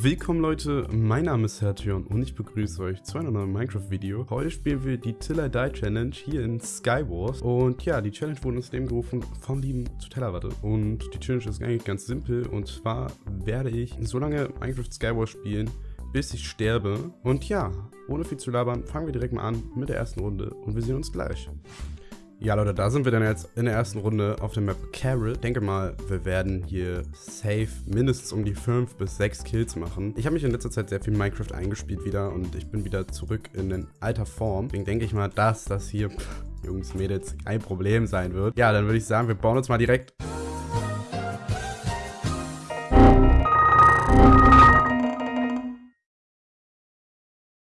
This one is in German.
Willkommen Leute, mein Name ist Hertion und ich begrüße euch zu einem neuen Minecraft-Video. Heute spielen wir die Till I Die Challenge hier in Skywars. Und ja, die Challenge wurde ins Leben gerufen vom lieben Zutellerwatte und die Challenge ist eigentlich ganz simpel. Und zwar werde ich so lange Minecraft Skywars spielen, bis ich sterbe. Und ja, ohne viel zu labern, fangen wir direkt mal an mit der ersten Runde. Und wir sehen uns gleich. Ja, Leute, da sind wir dann jetzt in der ersten Runde auf der Map Carol. Denke mal, wir werden hier safe mindestens um die 5 bis 6 Kills machen. Ich habe mich in letzter Zeit sehr viel Minecraft eingespielt wieder und ich bin wieder zurück in den alter Form. Deswegen denke ich mal, dass das hier, Jungs, Mädels, kein Problem sein wird. Ja, dann würde ich sagen, wir bauen uns mal direkt